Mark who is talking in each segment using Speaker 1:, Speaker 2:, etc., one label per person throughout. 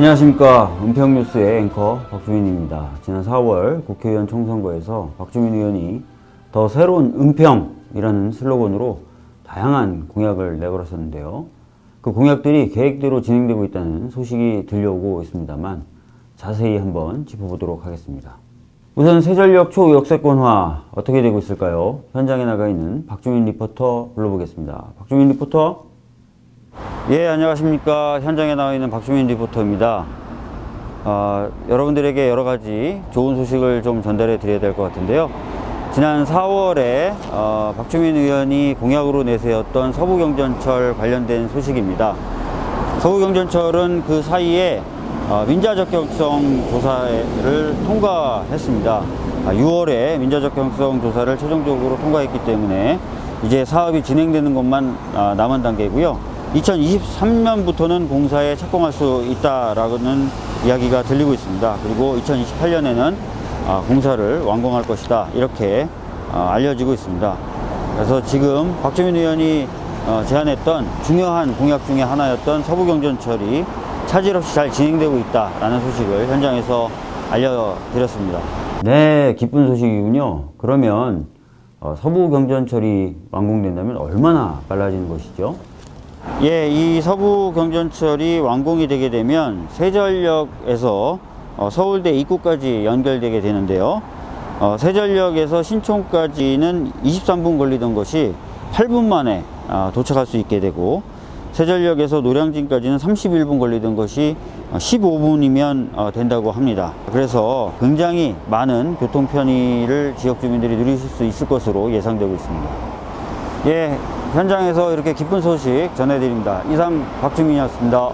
Speaker 1: 안녕하십니까 은평뉴스의 앵커 박주민입니다. 지난 4월 국회의원 총선거에서 박주민 의원이 더 새로운 은평이라는 슬로건으로 다양한 공약을 내걸었었는데요. 그 공약들이 계획대로 진행되고 있다는 소식이 들려오고 있습니다만 자세히 한번 짚어보도록 하겠습니다. 우선 새절역 초역세권화 어떻게 되고 있을까요? 현장에 나가 있는 박주민 리포터 불러보겠습니다. 박주민 리포터. 예, 안녕하십니까. 현장에 나와 있는 박주민 리포터입니다. 아, 여러분들에게 여러 가지 좋은 소식을 좀 전달해 드려야 될 것 같은데요. 지난 4월에 어, 박주민 의원이 공약으로 내세웠던 서부경전철 관련된 소식입니다. 서부경전철은 그 사이에 어, 민자적격성 조사를 통과했습니다. 6월에 민자적격성 조사를 최종적으로 통과했기 때문에 이제 사업이 진행되는 것만 아, 남은 단계고요. 2023년부터는 공사에 착공할 수 있다라는 이야기가 들리고 있습니다. 그리고 2028년에는 아, 공사를 완공할 것이다 이렇게 아, 알려지고 있습니다. 그래서 지금 박주민 의원이 어, 제안했던 중요한 공약 중에 하나였던 서부경전철이 차질 없이 잘 진행되고 있다라는 소식을 현장에서 알려드렸습니다. 네, 기쁜 소식이군요. 그러면 어, 서부경전철이 완공된다면 얼마나 빨라지는 것이죠? 예, 이 서부 경전철이 완공이 되게 되면 세전역에서 어, 서울대 입구까지 연결되게 되는데요. 어, 세전역에서 신촌까지는 23분 걸리던 것이 8분 만에 어, 도착할 수 있게 되고 세전역에서 노량진까지는 31분 걸리던 것이 15분이면 어, 된다고 합니다. 그래서 굉장히 많은 교통 편의를 지역 주민들이 누리실 수 있을 것으로 예상되고 있습니다. 예, 현장에서 이렇게 기쁜 소식 전해드립니다. 이상 박주민이었습니다.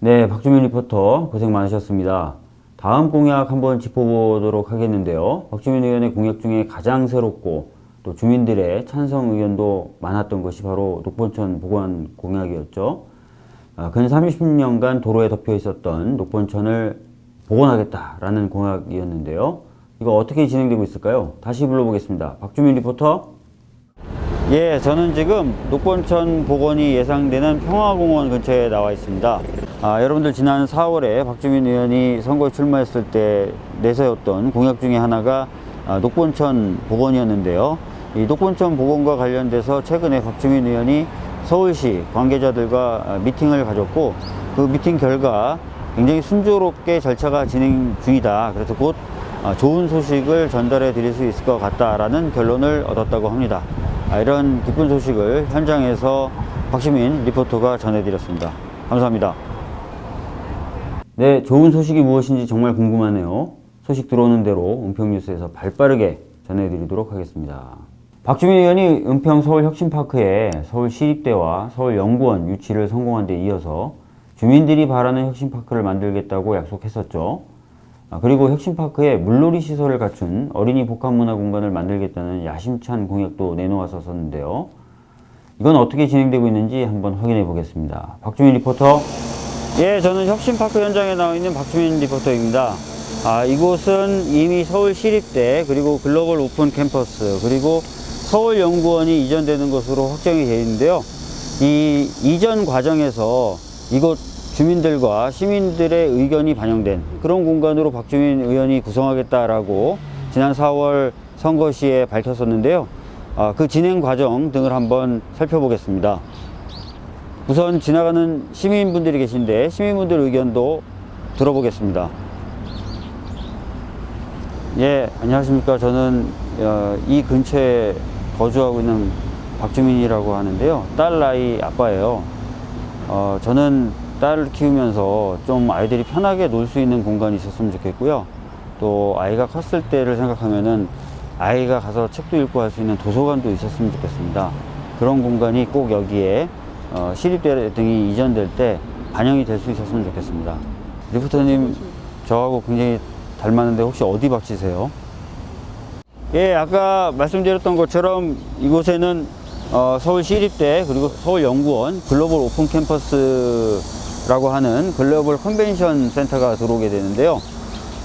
Speaker 1: 네, 박주민 리포터 고생 많으셨습니다. 다음 공약 한번 짚어보도록 하겠는데요. 박주민 의원의 공약 중에 가장 새롭고 또 주민들의 찬성 의견도 많았던 것이 바로 녹본천 복원 공약이었죠. 아, 근 30년간 도로에 덮여 있었던 녹본천을 복원하겠다라는 공약이었는데요. 이거 어떻게 진행되고 있을까요? 다시 불러보겠습니다. 박주민 리포터. 예, 저는 지금 녹본천 복원이 예상되는 평화공원 근처에 나와 있습니다. 아, 여러분들 지난 4월에 박주민 의원이 선거에 출마했을 때 내세웠던 공약 중에 하나가 아, 녹본천 복원이었는데요. 이 녹본천 복원과 관련돼서 최근에 박주민 의원이 서울시 관계자들과 아, 미팅을 가졌고 그 미팅 결과 굉장히 순조롭게 절차가 진행 중이다. 그래서 곧 아, 좋은 소식을 전달해 드릴 수 있을 것 같다라는 결론을 얻었다고 합니다. 아, 이런 기쁜 소식을 현장에서 박시민 리포터가 전해드렸습니다. 감사합니다. 네, 좋은 소식이 무엇인지 정말 궁금하네요. 소식 들어오는 대로 은평뉴스에서 발빠르게 전해드리도록 하겠습니다. 박주민 의원이 은평 서울혁신파크에 서울시립대와 서울연구원 유치를 성공한 데 이어서 주민들이 바라는 혁신파크를 만들겠다고 약속했었죠. 아, 그리고 혁신파크에 물놀이 시설을 갖춘 어린이 복합문화 공간을 만들겠다는 야심찬 공약도 내놓았었는데요. 이건 어떻게 진행되고 있는지 한번 확인해 보겠습니다. 박주민 리포터. 예, 저는 혁신파크 현장에 나와 있는 박주민 리포터입니다. 아, 이곳은 이미 서울시립대 그리고 글로벌 오픈 캠퍼스 그리고 서울연구원이 이전되는 것으로 확정이 되어 있는데요. 이 이전 과정에서 이곳 주민들과 시민들의 의견이 반영된 그런 공간으로 박주민 의원이 구성하겠다라고 지난 4월 선거 시에 밝혔었는데요. 아, 그 진행 과정 등을 한번 살펴보겠습니다. 우선 지나가는 시민분들이 계신데 시민분들 의견도 들어보겠습니다. 예, 안녕하십니까. 저는 어, 이 근처에 거주하고 있는 박주민이라고 하는데요. 딸 아이 아빠예요. 어, 저는 딸을 키우면서 좀 아이들이 편하게 놀 수 있는 공간이 있었으면 좋겠고요. 또 아이가 컸을 때를 생각하면은 아이가 가서 책도 읽고 할 수 있는 도서관도 있었으면 좋겠습니다. 그런 공간이 꼭 여기에 어, 시립대 등이 이전될 때 반영이 될 수 있었으면 좋겠습니다. 리포터님 저하고 굉장히 닮았는데 혹시 어디 박씨세요? 예, 아까 말씀드렸던 것처럼 이곳에는 어, 서울 시립대 그리고 서울연구원 글로벌 오픈 캠퍼스 라고 하는 글로벌 컨벤션 센터가 들어오게 되는데요.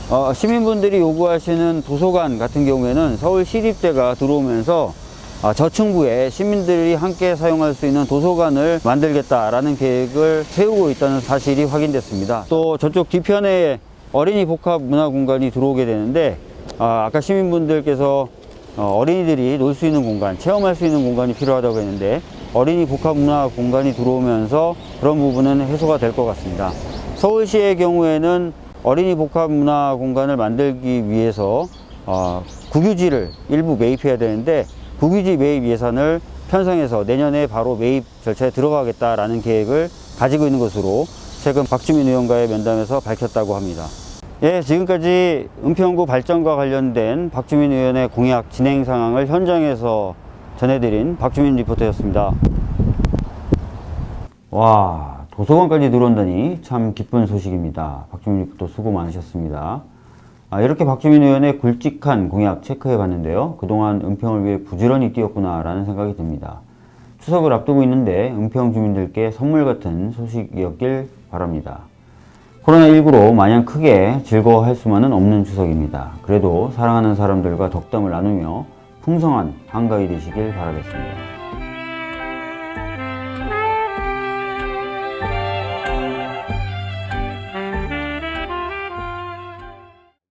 Speaker 1: 어, 시민분들이 요구하시는 도서관 같은 경우에는 서울시립대가 들어오면서 아, 저층부에 시민들이 함께 사용할 수 있는 도서관을 만들겠다라는 계획을 세우고 있다는 사실이 확인됐습니다. 또 저쪽 뒤편에 어린이 복합 문화 공간이 들어오게 되는데 아, 아까 시민분들께서 어, 어린이들이 놀 수 있는 공간, 체험할 수 있는 공간이 필요하다고 했는데 어린이 복합 문화 공간이 들어오면서 그런 부분은 해소가 될 것 같습니다. 서울시의 경우에는 어린이 복합 문화 공간을 만들기 위해서 어, 국유지를 일부 매입해야 되는데 국유지 매입 예산을 편성해서 내년에 바로 매입 절차에 들어가겠다라는 계획을 가지고 있는 것으로 최근 박주민 의원과의 면담에서 밝혔다고 합니다. 예, 지금까지 은평구 발전과 관련된 박주민 의원의 공약 진행 상황을 현장에서 전해드린 박주민 리포터였습니다. 와, 도서관까지 들어온다니 참 기쁜 소식입니다. 박주민 리포터 수고 많으셨습니다. 아, 이렇게 박주민 의원의 굵직한 공약 체크해 봤는데요. 그동안 은평을 위해 부지런히 뛰었구나 라는 생각이 듭니다. 추석을 앞두고 있는데 은평 주민들께 선물 같은 소식이었길 바랍니다. 코로나19로 마냥 크게 즐거워할 수만은 없는 추석입니다. 그래도 사랑하는 사람들과 덕담을 나누며 풍성한 한가위 되시길 바라겠습니다.